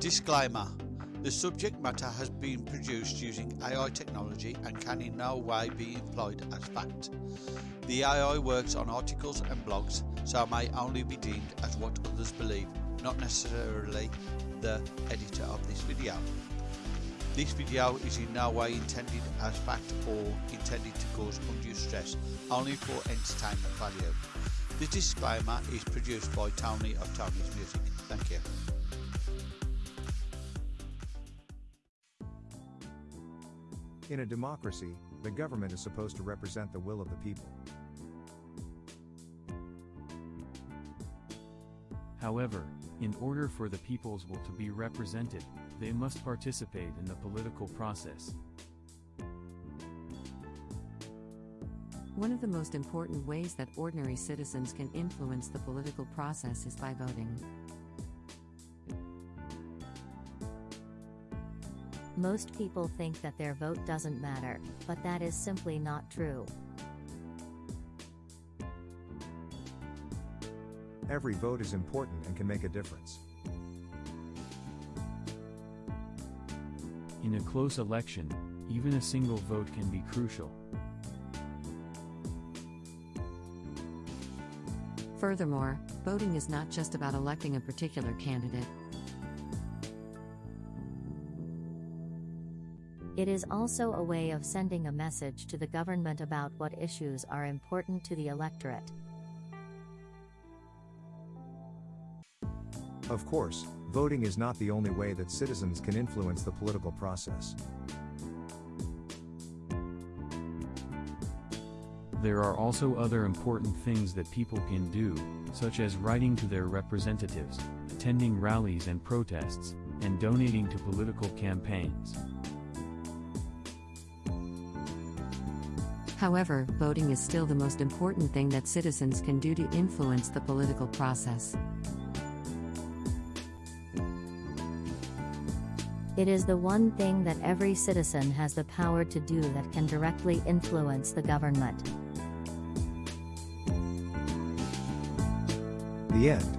Disclaimer The subject matter has been produced using AI technology and can in no way be employed as fact. The AI works on articles and blogs, so may only be deemed as what others believe, not necessarily the editor of this video. This video is in no way intended as fact or intended to cause undue stress, only for entertainment value. The disclaimer is produced by Tony of Tony's Music. Thank you. In a democracy, the government is supposed to represent the will of the people. However, in order for the people's will to be represented, they must participate in the political process. One of the most important ways that ordinary citizens can influence the political process is by voting. Most people think that their vote doesn't matter, but that is simply not true. Every vote is important and can make a difference. In a close election, even a single vote can be crucial. Furthermore, voting is not just about electing a particular candidate. It is also a way of sending a message to the government about what issues are important to the electorate. Of course, voting is not the only way that citizens can influence the political process. There are also other important things that people can do, such as writing to their representatives, attending rallies and protests, and donating to political campaigns. However, voting is still the most important thing that citizens can do to influence the political process. It is the one thing that every citizen has the power to do that can directly influence the government. The end.